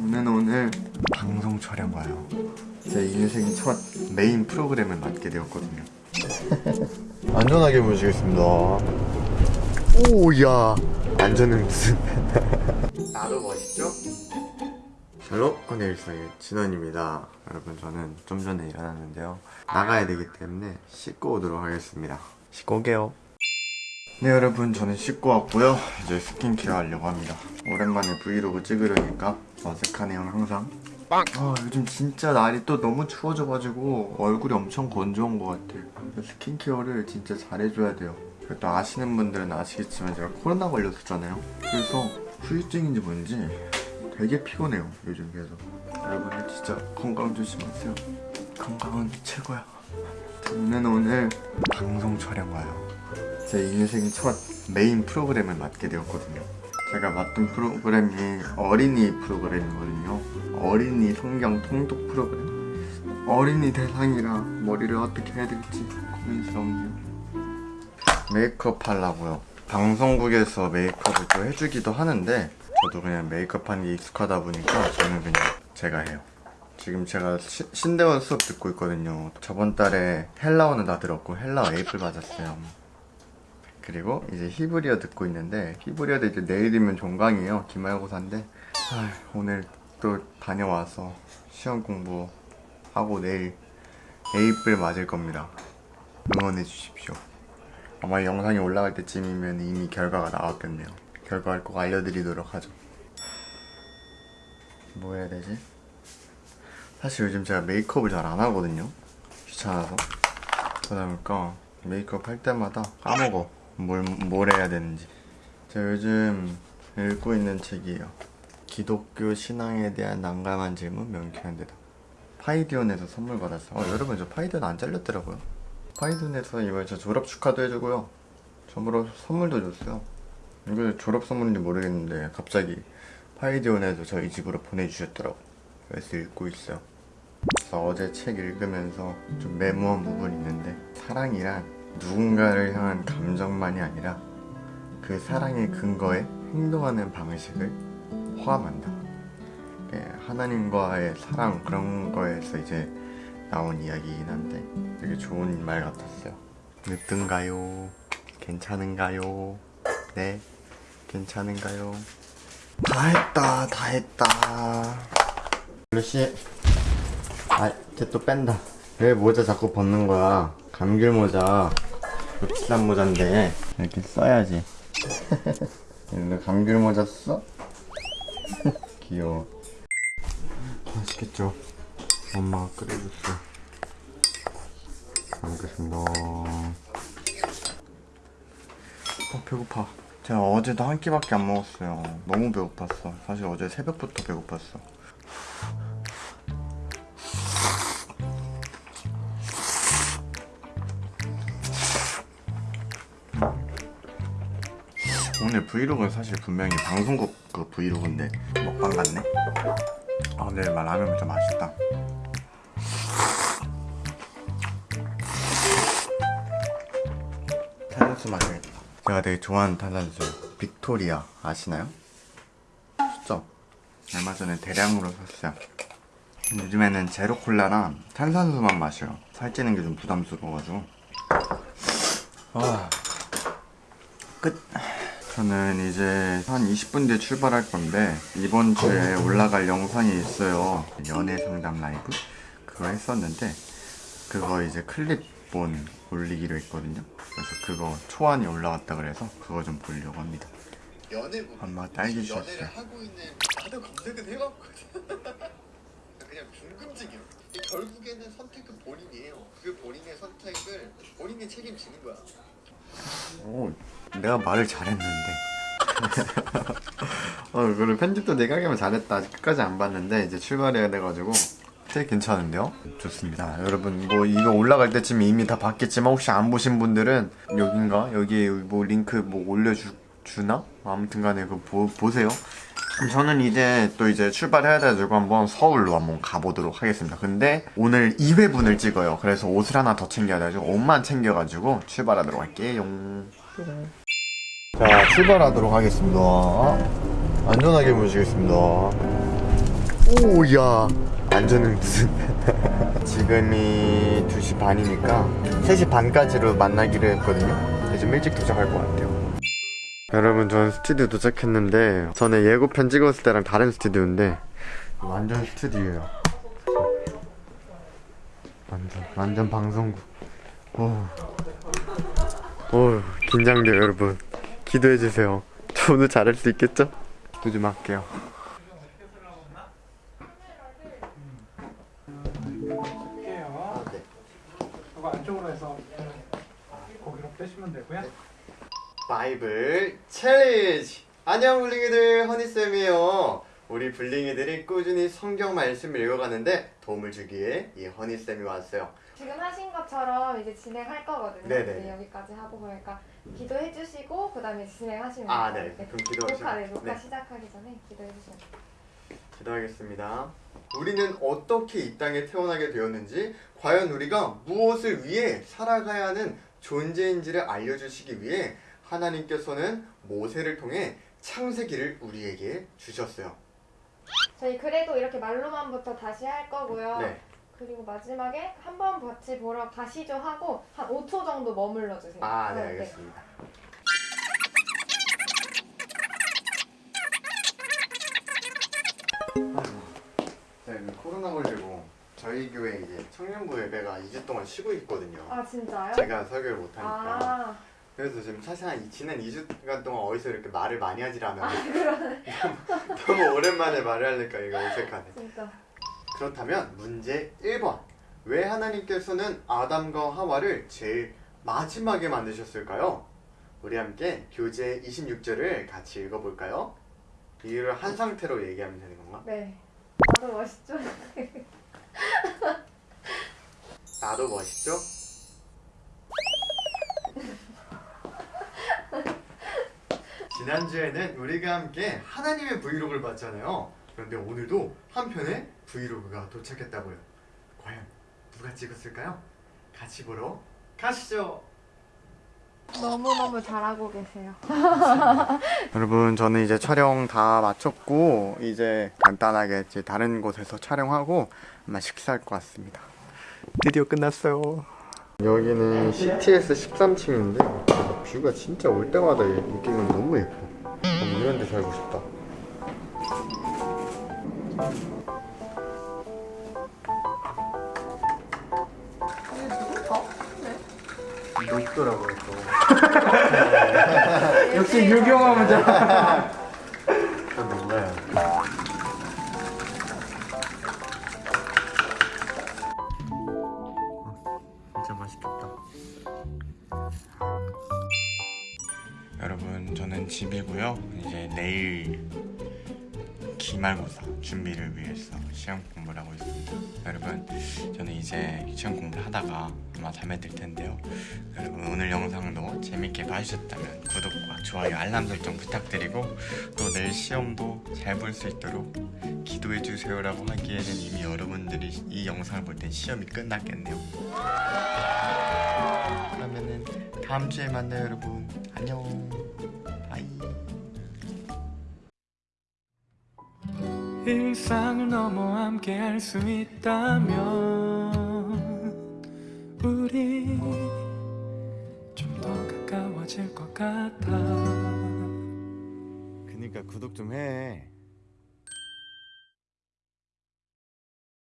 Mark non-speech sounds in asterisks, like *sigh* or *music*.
저는 오늘 방송 촬영 가요. 제 인생 첫 메인 프로그램을 맡게 되었거든요. *laughs* 안전하게 모시겠습니다. 오야 안전은 무슨? *laughs* 나도 멋있죠? Hello 허니일상의 진원입니다. 여러분 저는 좀 전에 일어났는데요. 나가야 되기 때문에 씻고 오도록 하겠습니다. 씻고 올게요. 네 여러분 저는 씻고 왔고요. 이제 스킨케어 하려고 합니다. 오랜만에 브이로그 찍으려니까 어색하네요 항상. 아, 요즘 진짜 날이 또 너무 추워져가지고 얼굴이 엄청 건조한 것 같아요. 스킨케어를 진짜 잘해줘야 돼요. 또 아시는 분들은 아시겠지만 제가 코로나 걸렸었잖아요. 그래서 후유증인지 뭔지 되게 피곤해요 요즘 계속. 여러분들 진짜 건강 조심하세요. 건강은 최고야. 저는 오늘 방송 촬영 가요. 제 인생 첫 메인 프로그램을 맡게 되었거든요. 제가 맡은 프로그램이 어린이 프로그램이거든요. 어린이 성경 통독 프로그램. 어린이 대상이라 머리를 어떻게 해야 될지 고민스럽네요. 메이크업 하려고요. 방송국에서 메이크업을 또 해주기도 하는데 저도 그냥 메이크업 하는 게 익숙하다 보니까 저는 그냥 제가 해요. 지금 제가 시- 신대원 수업 듣고 있거든요. 저번 달에 헬라어는 다 들었고 헬라어 에이플 맞았어요. 그리고 이제 히브리어 듣고 있는데 히브리어도 이제 내일이면 종강이에요. 기말고사인데. 아, 오늘 또 다녀와서 시험 공부하고 내일 에이플 맞을 겁니다. 응원해 주십시오. 아마 영상이 올라갈 때쯤이면 이미 결과가 나왔겠네요. 결과를 꼭 알려드리도록 하죠. 뭐 해야 되지? 사실 요즘 제가 메이크업을 잘 안 하거든요. 귀찮아서. 그러다 보니까 메이크업 할 때마다 까먹어 뭘, 뭘 해야 되는지. 제가 요즘 읽고 있는 책이에요. 기독교 신앙에 대한 난감한 질문 명쾌한 대답 파이디온에서 선물 받았어요. 어, 여러분 저 파이디온 안 잘렸더라고요. 파이디온에서 이번에 저 졸업 축하도 해주고요. 선물로 선물도 줬어요. 이거 졸업 선물인지 모르겠는데 갑자기 파이디온에서 저희 집으로 보내주셨더라고 그래서 읽고 있어요. 그래서 어제 책 읽으면서 좀 메모한 부분이 있는데 사랑이란 누군가를 향한 감정만이 아니라 그 사랑의 근거에 행동하는 방식을 포함한다. 예, 하나님과의 사랑 그런 거에서 이제 나온 이야기이긴 한데 되게 좋은 말 같았어요. 늦든가요? 괜찮은가요? 네, 괜찮은가요? 다 했다, 다 했다. 루시, 아, 쟤 또 뺀다. 왜 모자 자꾸 벗는 거야? 감귤 모자. 그 비싼 모자인데. 이렇게 써야지. *laughs* 너 감귤 모자 써? *laughs* 귀여워. 맛있겠죠? 엄마가 끓여줬어. 잘 먹겠습니다. 어, 배고파. 제가 어제도 한 끼밖에 안 먹었어요. 너무 배고팠어. 사실 어제 새벽부터 배고팠어. 오늘 브이로그는 사실 분명히 방송국 그 브이로그인데 먹방 같네. 아 근데 라면 진짜 맛있다. 탄산수 마셔야겠다. 제가 되게 좋아하는 탄산수 빅토리아 아시나요? 진짜 얼마 전에 대량으로 샀어요. 요즘에는 제로 콜라랑 탄산수만 마셔요. 살찌는 게 좀 부담스러워가지고. 아 끝. 저는 이제 한 20분 뒤에 출발할 건데 이번 주에 올라갈 영상이 있어요. 연애 상담 라이브 그거 했었는데 그거 이제 클립본 올리기로 했거든요. 그래서 그거 초안이 올라왔다 그래서 그거 좀 보려고 합니다. 연애부 엄마 딸기 주셨어요. 연애를 하고 있는 나도 검색은 해봤거든 *laughs* 그냥 궁금증이야 결국에는 선택은 본인이에요 그 본인의 선택을 본인이 책임지는 거야 오, 내가 말을 잘했는데. *laughs* 어, 그리고 편집도 내가 하기만 잘했다. 끝까지 안 봤는데 이제 출발해야 돼가지고 되게 괜찮은데요? 좋습니다. 여러분 뭐 이거 올라갈 때쯤 이미 다 봤겠지만 혹시 안 보신 분들은 여긴가 여기 뭐 링크 뭐 올려주 주나? 아무튼간에 그 보, 보세요. 저는 이제 또 이제 출발해야 돼가지고 한번 서울로 한번 가보도록 하겠습니다. 근데 오늘 2회분을 찍어요. 그래서 옷을 하나 더 챙겨야 돼가지고 옷만 챙겨가지고 출발하도록 할게요. 자, 출발하도록 하겠습니다. 안전하게 모시겠습니다. 오야 완전은 무슨 *laughs* 지금이 2시 반이니까 3시 반까지로 만나기로 했거든요 좀 일찍 도착할 것 같아요 여러분 저는 스튜디오 도착했는데 전에 예고편 찍었을 때랑 다른 스튜디오인데 완전 스튜디오예요. 완전 완전 방송국. 오, 오 긴장돼요 여러분. 기도해주세요. 저 오늘 잘할 수 있겠죠? 기도 좀 할게요. Bible challenge 안녕 블링이들 허니쌤이에요 우리 블링이들이 꾸준히 성경 말씀을 읽어가는데 도움을 주기 위해 이 허니쌤이 왔어요 지금 하신 것처럼 이제 진행할 거거든요. 네네. 이제 여기까지 하고 그러니까 기도해 주시고 그 다음에 진행하시면 아, 돼요. 네. 그럼 기도하시면- 녹화, 네, 녹화 네. 시작하기 전에 기도해 주시면 돼요. 기도하겠습니다 우리는 어떻게 이 땅에 태어나게 되었는지 과연 우리가 무엇을 위해 살아가야 하는 존재인지를 알려주시기 위해 하나님께서는 모세를 통해 창세기를 우리에게 주셨어요 저희 그래도 이렇게 말로만부터 다시 할 거고요. 네 그리고 마지막에 한 번 같이 보러 가시죠 하고 한 5초 정도 머물러 주세요. 아, 네, 네, 알겠습니다. 제가 그 코로나 걸리고 저희 교회 이제 청년부 예배가 2주 동안 쉬고 있거든요. 아 진짜요? 제가 설교를 못하니까. 아, 그래서 지금 사실 한 이- 지난 2주간 동안 어디서 이렇게 말을 많이 하질 않아요. 아, *laughs* 너무 오랜만에 말을 하니까 이거 어색하네. 진짜. 그렇다면 문제 1번. 왜 하나님께서는 아담과 하와를 제일 마지막에 만드셨을까요? 우리 함께 교재 26절을 같이 읽어볼까요? 이유를 한 상태로 얘기하면 되는 건가? 네. 나도 멋있죠? 나도 멋있죠? 지난주에는 우리가 함께 하나님의 vlog를 봤잖아요. 그런데 오늘도 한 편의 vlog가 도착했다고요. 과연 누가 찍었을까요? 같이 보러 가시죠. 너무너무 잘하고 계세요. *laughs* 여러분 저는 이제 촬영 다 마쳤고 이제 간단하게 이제 다른 곳에서 촬영하고 아마 식사할 것 같습니다. 드디어 끝났어요. 여기는 CTS 13층인데 뷰가 진짜 올 때마다 느끼는 너무 예뻐. 너무 이런 데 살고 싶다. 높더라고요 또. *laughs* 역시 유경험은 *laughs* 집이고요. 이제 내일 기말고사 준비를 위해서 시험 공부를 하고 있습니다. 여러분, 저는 이제 시험 공부를 하다가 아마 잠에 들 텐데요. 여러분, 오늘 영상도 재밌게 봐주셨다면 구독과 좋아요, 알람 설정 부탁드리고 또 내일 시험도 잘 볼 수 있도록 기도해 주세요 라고 하기에는 이미 여러분들이 이 영상을 볼 땐 시험이 끝났겠네요. 그러면은 다음 주에 만나요, 여러분. 안녕. 일상을 넘어 함께 할 수 있다면 우리 좀 더 가까워질 것 같아 그니까 구독 좀 해.